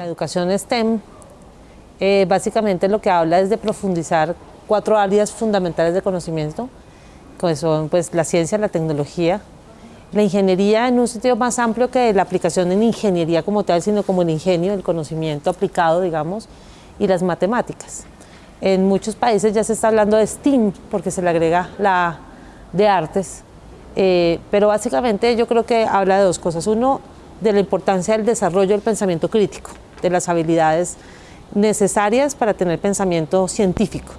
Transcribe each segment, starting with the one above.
La educación STEM eh, básicamente lo que habla es de profundizar cuatro áreas fundamentales de conocimiento, que son pues, la ciencia, la tecnología, la ingeniería en un sentido más amplio que la aplicación en ingeniería como tal, sino como el ingenio, el conocimiento aplicado, digamos, y las matemáticas. En muchos países ya se está hablando de STEAM, porque se le agrega la de artes, eh, pero básicamente yo creo que habla de dos cosas. Uno, de la importancia del desarrollo del pensamiento crítico, de las habilidades necesarias para tener pensamiento científico.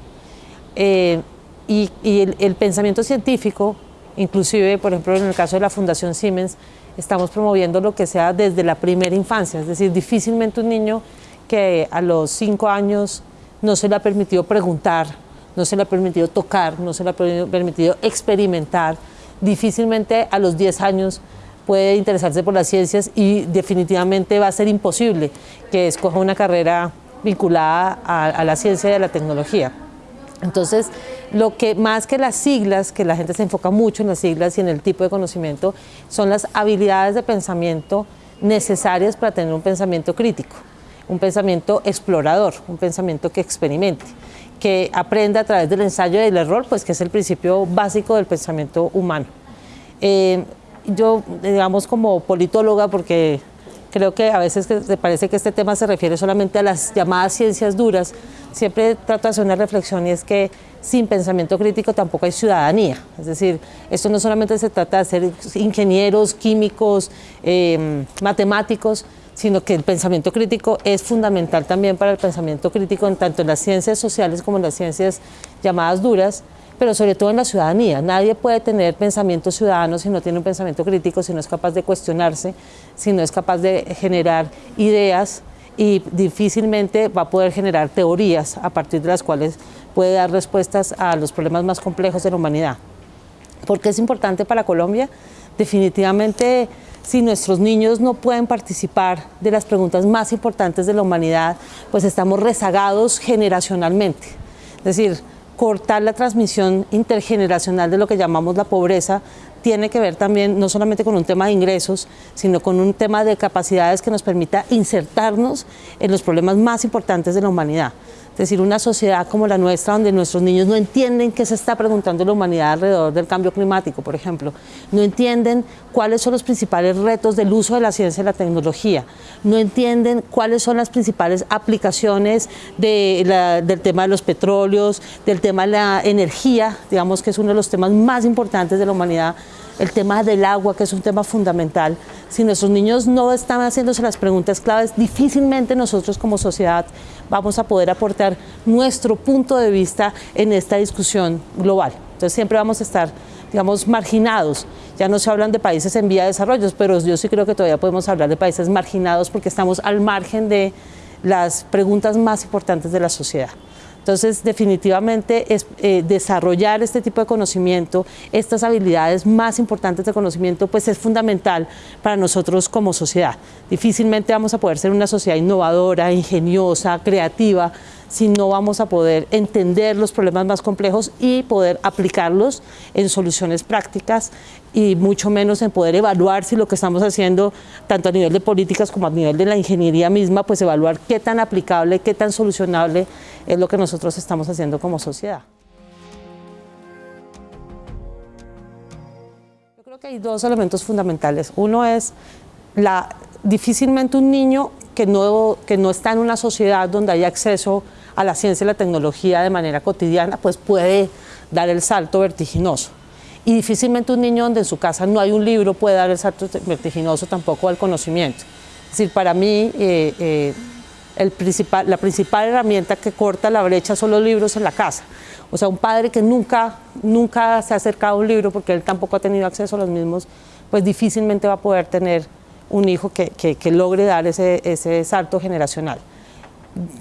Eh, y, el, pensamiento científico, inclusive, por ejemplo, en el caso de la Fundación Siemens, estamos promoviendo lo que sea desde la primera infancia, es decir, difícilmente un niño que a los cinco años no se le ha permitido preguntar, no se le ha permitido tocar, no se le ha permitido experimentar, difícilmente a los 10 años puede interesarse por las ciencias y definitivamente va a ser imposible que escoja una carrera vinculada a, la ciencia y a la tecnología. Entonces, lo que más que las siglas, que la gente se enfoca mucho en las siglas y en el tipo de conocimiento, son las habilidades de pensamiento necesarias para tener un pensamiento crítico, un pensamiento explorador, un pensamiento que experimente, que aprenda a través del ensayo y del error, pues que es el principio básico del pensamiento humano. Eh, yo, digamos, como politóloga, porque creo que a veces me parece que este tema se refiere solamente a las llamadas ciencias duras, siempre trato de hacer una reflexión y es que sin pensamiento crítico tampoco hay ciudadanía. Es decir, esto no solamente se trata de ser ingenieros, químicos, em, matemáticos, sino que el pensamiento crítico es fundamental también para el pensamiento crítico en tanto en las ciencias sociales como en las ciencias llamadas duras, pero sobre todo en la ciudadanía. Nadie puede tener pensamiento ciudadano si no tiene un pensamiento crítico, si no es capaz de cuestionarse, si no es capaz de generar ideas y difícilmente va a poder generar teorías a partir de las cuales puede dar respuestas a los problemas más complejos de la humanidad. ¿Por qué es importante para Colombia? Definitivamente, si nuestros niños no pueden participar de las preguntas más importantes de la humanidad, pues estamos rezagados generacionalmente. Es decir, cortar la transmisión intergeneracional de lo que llamamos la pobreza tiene que ver también no solamente con un tema de ingresos, sino con un tema de capacidades que nos permita insertarnos en los problemas más importantes de la humanidad. Es decir, una sociedad como la nuestra, donde nuestros niños no entienden qué se está preguntando la humanidad alrededor del cambio climático, por ejemplo, no entienden cuáles son los principales retos del uso de la ciencia y la tecnología, no entienden cuáles son las principales aplicaciones del tema de los petróleos, del tema de la energía, digamos que es uno de los temas más importantes de la humanidad, el tema del agua, que es un tema fundamental. Si nuestros niños no están haciéndose las preguntas claves, difícilmente nosotros como sociedad vamos a poder aportar nuestro punto de vista en esta discusión global. Entonces siempre vamos a estar, digamos, marginados. Ya no se hablan de países en vía de desarrollo, pero yo sí creo que todavía podemos hablar de países marginados porque estamos al margen de las preguntas más importantes de la sociedad. Entonces, definitivamente es, eh, desarrollar este tipo de conocimiento, estas habilidades más importantes de conocimiento, pues es fundamental para nosotros como sociedad. Difícilmente vamos a poder ser una sociedad innovadora, ingeniosa, creativa, si no vamos a poder entender los problemas más complejos y poder aplicarlos en soluciones prácticas y mucho menos en poder evaluar si lo que estamos haciendo, tanto a nivel de políticas como a nivel de la ingeniería misma, pues evaluar qué tan aplicable, qué tan solucionable es lo que nosotros estamos haciendo como sociedad. Yo creo que hay dos elementos fundamentales. Uno es la, difícilmente un niño que no, que no está en una sociedad donde hay acceso a la ciencia y la tecnología de manera cotidiana, pues puede dar el salto vertiginoso. Y difícilmente un niño donde en su casa no hay un libro puede dar el salto vertiginoso tampoco al conocimiento. Es decir, para mí eh, eh, el principal, la principal herramienta que corta la brecha son los libros en la casa. O sea, un padre que nunca, nunca se ha acercado a un libro porque él tampoco ha tenido acceso a los mismos, pues difícilmente va a poder tener un hijo que, logre dar ese, salto generacional.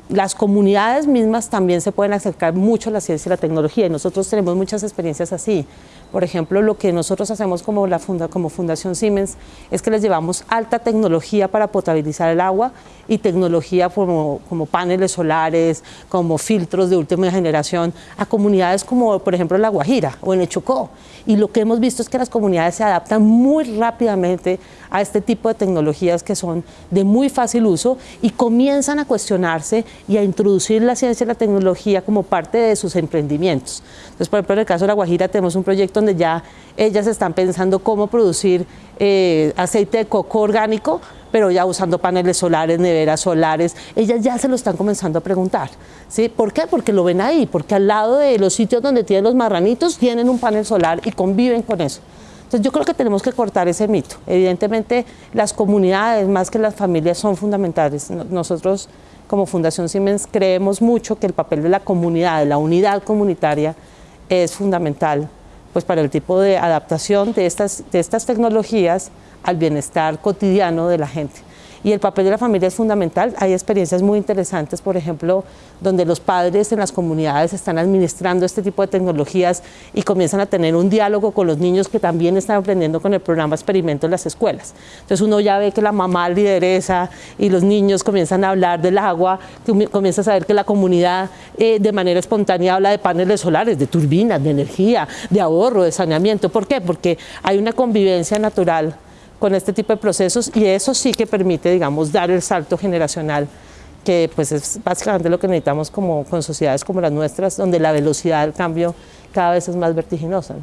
las comunidades mismas también se pueden acercar mucho a la ciencia y la tecnología y nosotros tenemos muchas experiencias así. Por ejemplo, lo que nosotros hacemos como, Fundación Siemens es que les llevamos alta tecnología para potabilizar el agua y tecnología como, como paneles solares, como filtros de última generación a comunidades como por ejemplo La Guajira o en el Chocó. Y lo que hemos visto es que las comunidades se adaptan muy rápidamente a este tipo de tecnologías que son de muy fácil uso y comienzan a cuestionarse y a introducir la ciencia y la tecnología como parte de sus emprendimientos. Entonces, por ejemplo, en el caso de La Guajira tenemos un proyecto donde ya ellas están pensando cómo producir eh, aceite de coco orgánico, pero ya usando paneles solares, neveras solares, ellas ya se lo están comenzando a preguntar. ¿sí? ¿Por qué? Porque lo ven ahí, porque al lado de los sitios donde tienen los marranitos tienen un panel solar y conviven con eso. Entonces yo creo que tenemos que cortar ese mito. Evidentemente las comunidades más que las familias son fundamentales. Nosotros como Fundación Siemens creemos mucho que el papel de la comunidad, de la unidad comunitaria es fundamental pues para el tipo de adaptación de estas, de estas tecnologías al bienestar cotidiano de la gente y el papel de la familia es fundamental. Hay experiencias muy interesantes, por ejemplo, donde los padres en las comunidades están administrando este tipo de tecnologías y comienzan a tener un diálogo con los niños que también están aprendiendo con el programa Experimento en las escuelas. Entonces uno ya ve que la mamá lideresa y los niños comienzan a hablar del agua, comienza a saber que la comunidad eh, de manera espontánea habla de paneles solares, de turbinas, de energía, de ahorro, de saneamiento. ¿Por qué? Porque hay una convivencia natural con este tipo de procesos y eso sí que permite, digamos, dar el salto generacional que pues es básicamente lo que necesitamos como con sociedades como las nuestras, donde la velocidad del cambio cada vez es más vertiginosa.